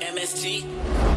MST.